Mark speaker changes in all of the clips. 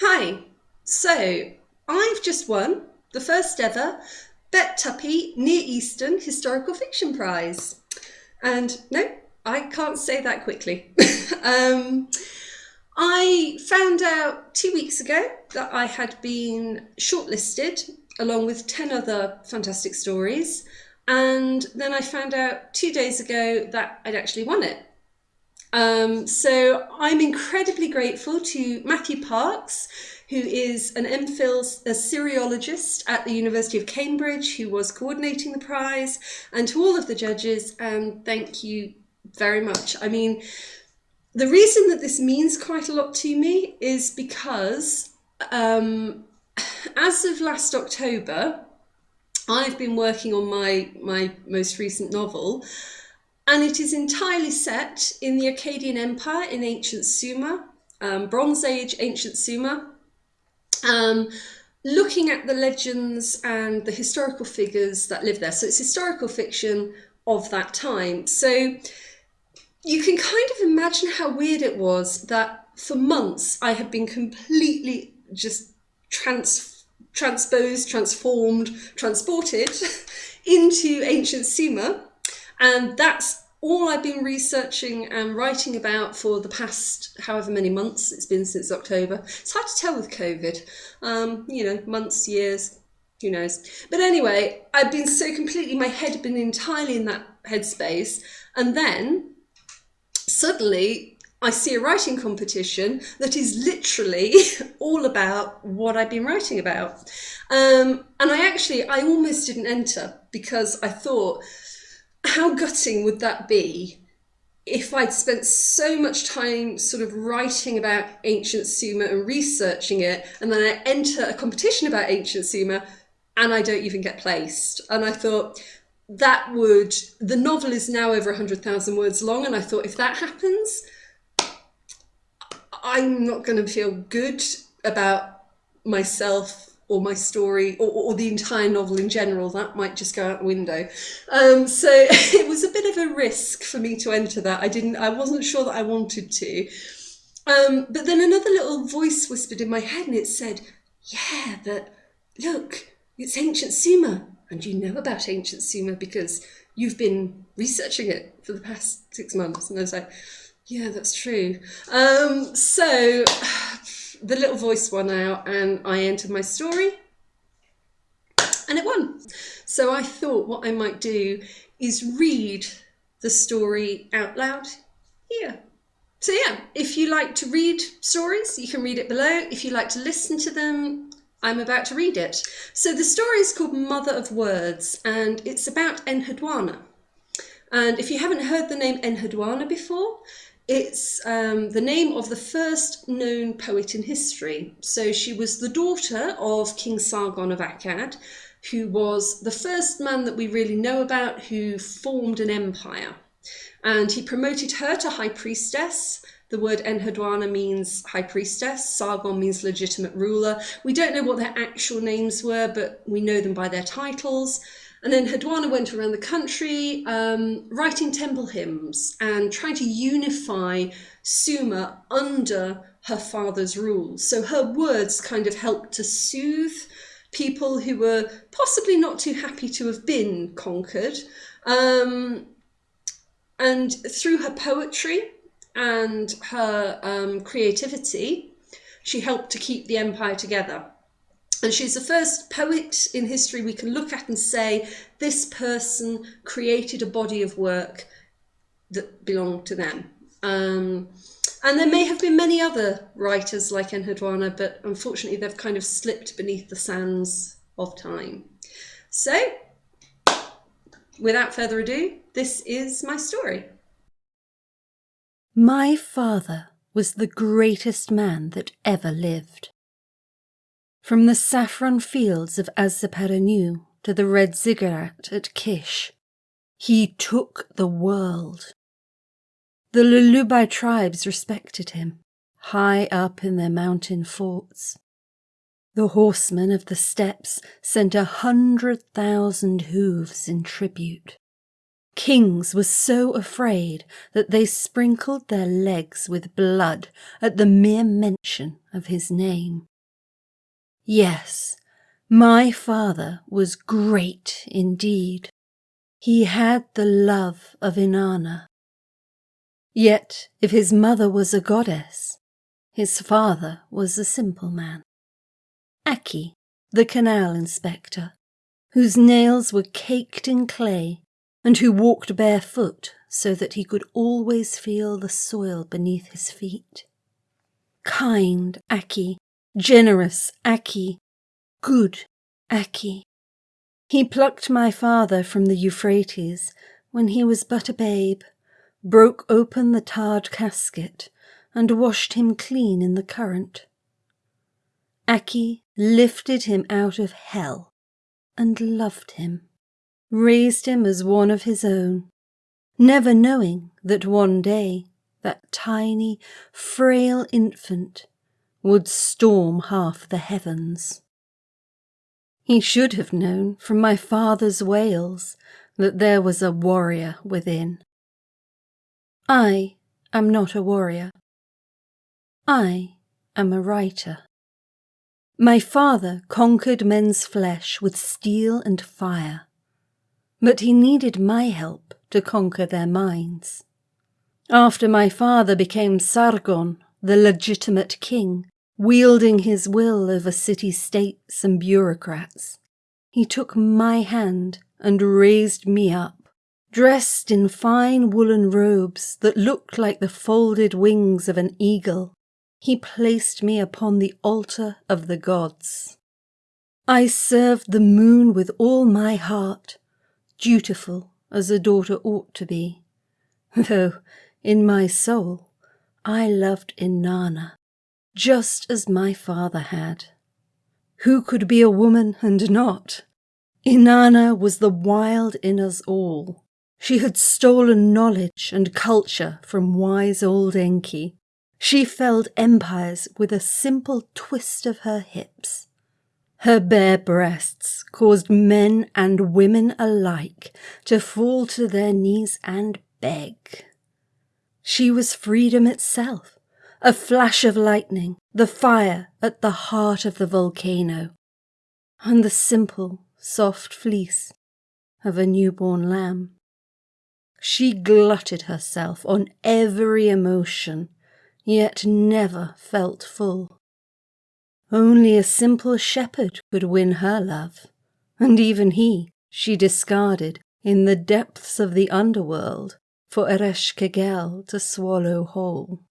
Speaker 1: Hi, so I've just won the first ever Bet Tuppi Near Eastern Historical Fiction Prize. And no, I can't say that quickly. um, I found out two weeks ago that I had been shortlisted along with 10 other fantastic stories. And then I found out two days ago that I'd actually won it. Um, so I'm incredibly grateful to Matthew Parks, who is an MPhil Assyriologist at the University of Cambridge, who was coordinating the prize, and to all of the judges, and thank you very much. I mean, the reason that this means quite a lot to me is because um, as of last October, I've been working on my, my most recent novel, and it is entirely set in the Akkadian Empire in ancient Sumer, um, Bronze Age ancient Sumer, um, looking at the legends and the historical figures that live there. So it's historical fiction of that time. So you can kind of imagine how weird it was that for months I had been completely just trans transposed, transformed, transported into ancient Sumer and that's all I've been researching and writing about for the past however many months it's been since October. It's hard to tell with COVID, um, you know, months, years, who knows. But anyway, I've been so completely, my head had been entirely in that headspace. And then suddenly I see a writing competition that is literally all about what I've been writing about. Um, and I actually, I almost didn't enter because I thought, how gutting would that be if I'd spent so much time sort of writing about ancient Sumer and researching it, and then I enter a competition about ancient Sumer and I don't even get placed. And I thought that would, the novel is now over 100,000 words long, and I thought if that happens, I'm not going to feel good about myself or my story or, or, the entire novel in general that might just go out the window. Um, so it was a bit of a risk for me to enter that. I didn't i wasn't sure that i wanted to. Um, but then another little voice whispered in my head and it said yeah but look it's ancient sumer and you know about ancient sumer because you've been researching it for the past six months. And i was like yeah that's true. Um, so the little voice won out and I entered my story and it won. So I thought what I might do is read the story out loud here. So yeah, if you like to read stories, you can read it below. If you like to listen to them, I'm about to read it. So the story is called Mother of Words and it's about Enheduanna. And if you haven't heard the name Enheduanna before, it's um, the name of the first known poet in history. So she was the daughter of King Sargon of Akkad, who was the first man that we really know about who formed an empire. And he promoted her to high priestess. The word Enheduanna means high priestess. Sargon means legitimate ruler. We don't know what their actual names were, but we know them by their titles. And then Enheduanna went around the country um, writing temple hymns and trying to unify Sumer under her father's rule. So her words kind of helped to soothe people who were possibly not too happy to have been conquered. Um, and through her poetry and her um, creativity, she helped to keep the empire together. And she's the first poet in history we can look at and say, this person created a body of work that belonged to them. Um, and there may have been many other writers like Enheduanna, but unfortunately they've kind of slipped beneath the sands of time. So, without further ado, this is my story.
Speaker 2: My father was the greatest man that ever lived. From the saffron fields of Azupiranu to the red ziggurat at Kish, he took the world. The Lullubi tribes respected him, high up in their mountain forts. The horsemen of the steppes sent a hundred thousand hooves in tribute. Kings were so afraid that they sprinkled their legs with blood at the mere mention of his name. Yes, my father was great indeed. He had the love of Inanna. Yet, if his mother was a goddess, his father was a simple man. Aki, the canal inspector, whose nails were caked in clay and who walked barefoot so that he could always feel the soil beneath his feet. Kind Aki, generous Aki, good Aki. He plucked my father from the Euphrates when he was but a babe, broke open the tarred casket, and washed him clean in the current. Aki lifted him out of hell and loved him, raised him as one of his own, never knowing that one day that tiny, frail infant would storm half the heavens. He should have known from my father's wails that there was a warrior within. I am not a warrior. I am a writer. My father conquered men's flesh with steel and fire, but he needed my help to conquer their minds. After my father became Sargon, the legitimate king, wielding his will over city states and bureaucrats, he took my hand and raised me up, dressed in fine woolen robes that looked like the folded wings of an eagle. He placed me upon the altar of the gods. I served the moon with all my heart, dutiful as a daughter ought to be, though in my soul I loved Inanna just as my father had. Who could be a woman and not? Inanna was the wild in us all. She had stolen knowledge and culture from wise old Enki, she felled empires with a simple twist of her hips. Her bare breasts caused men and women alike to fall to their knees and beg. She was freedom itself, a flash of lightning, the fire at the heart of the volcano, and the simple, soft fleece of a newborn lamb. She glutted herself on every emotion yet never felt full. Only a simple shepherd could win her love, and even he she discarded in the depths of the underworld for Ereshkigal to swallow whole.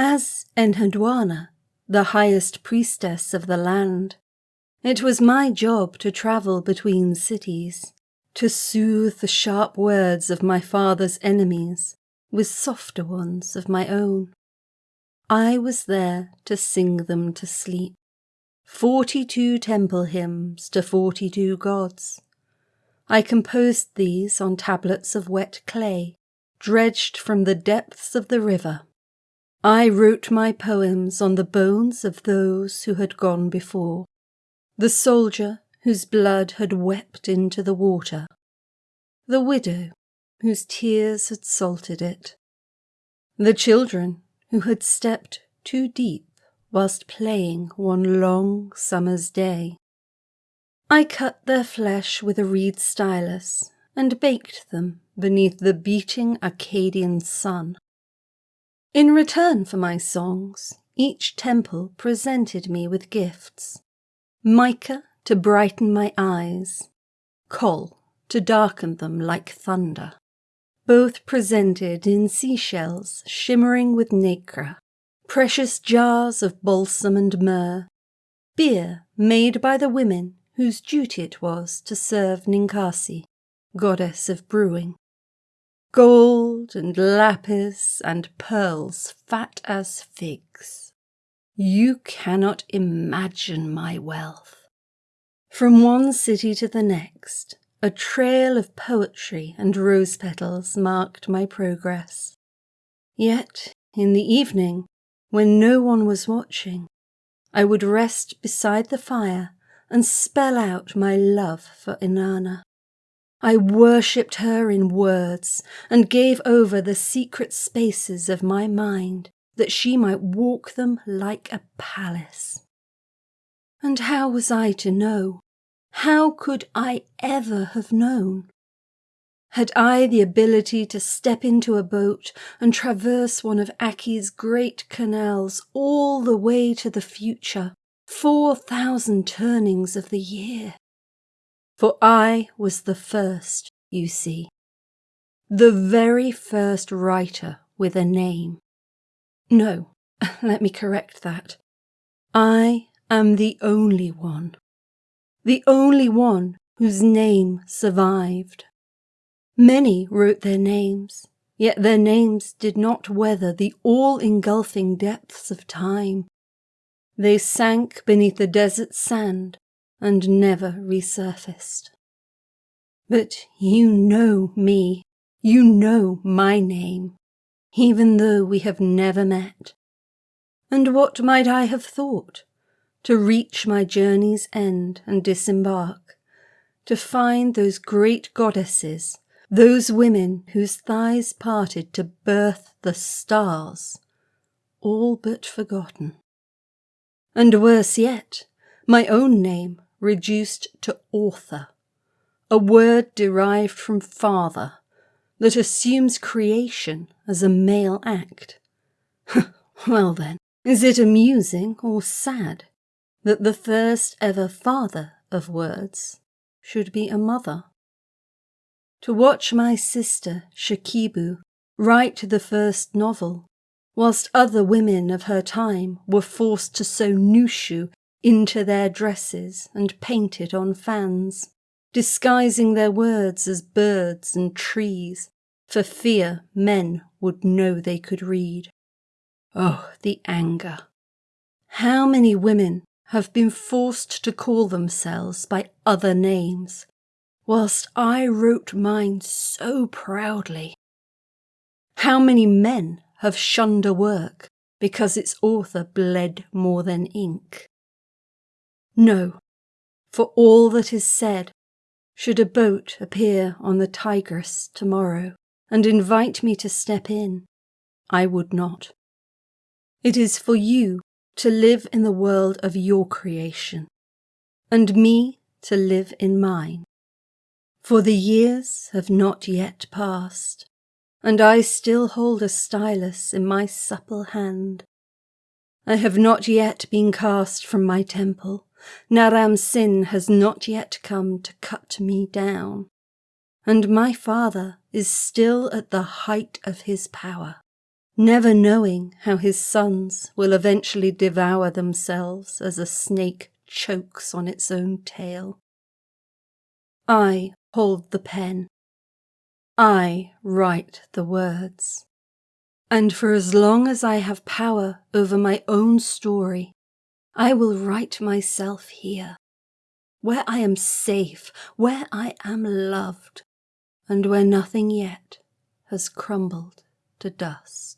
Speaker 2: As Enheduanna, the highest priestess of the land, it was my job to travel between cities, to soothe the sharp words of my father's enemies, with softer ones of my own. I was there to sing them to sleep. Forty two temple hymns to forty two gods. I composed these on tablets of wet clay, dredged from the depths of the river. I wrote my poems on the bones of those who had gone before, the soldier whose blood had wept into the water, the widow whose tears had salted it. The children who had stepped too deep whilst playing one long summer's day. I cut their flesh with a reed stylus and baked them beneath the beating Akkadian sun. In return for my songs, each temple presented me with gifts. Mica to brighten my eyes, coal to darken them like thunder. Both presented in seashells shimmering with nacre, precious jars of balsam and myrrh, beer made by the women whose duty it was to serve Ninkasi, goddess of brewing, gold and lapis and pearls fat as figs. You cannot imagine my wealth. From one city to the next, a trail of poetry and rose petals marked my progress. Yet, in the evening, when no one was watching, I would rest beside the fire and spell out my love for Inanna. I worshipped her in words and gave over the secret spaces of my mind that she might walk them like a palace. And how was I to know? How could I ever have known? Had I the ability to step into a boat and traverse one of Aki's great canals all the way to the future, four thousand turnings of the year? For I was the first, you see, the very first writer with a name. No, let me correct that. I am the only one. The only one whose name survived. Many wrote their names, yet their names did not weather the all engulfing depths of time. They sank beneath the desert sand and never resurfaced. But you know me, you know my name, even though we have never met. And what might I have thought? To reach my journey's end and disembark, to find those great goddesses, those women whose thighs parted to birth the stars, all but forgotten. And worse yet, my own name reduced to author, a word derived from father that assumes creation as a male act. well then, is it amusing or sad that the first ever father of words should be a mother? To watch my sister Shikibu write the first novel, whilst other women of her time were forced to sew nushu into their dresses and painted on fans, disguising their words as birds and trees, for fear men would know they could read. Oh, the anger! How many women have been forced to call themselves by other names, whilst I wrote mine so proudly? How many men have shunned a work because its author bled more than ink? No, for all that is said, should a boat appear on the Tigris tomorrow and invite me to step in, I would not. It is for you to live in the world of your creation, and me to live in mine. For the years have not yet passed, and I still hold a stylus in my supple hand. I have not yet been cast from my temple, Naram Sin has not yet come to cut me down, and my father is still at the height of his power, never knowing how his sons will eventually devour themselves as a snake chokes on its own tail. I hold the pen. I write the words. And for as long as I have power over my own story, I will write myself here, where I am safe, where I am loved, and where nothing yet has crumbled to dust.